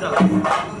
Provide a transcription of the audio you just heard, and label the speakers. Speaker 1: 真的。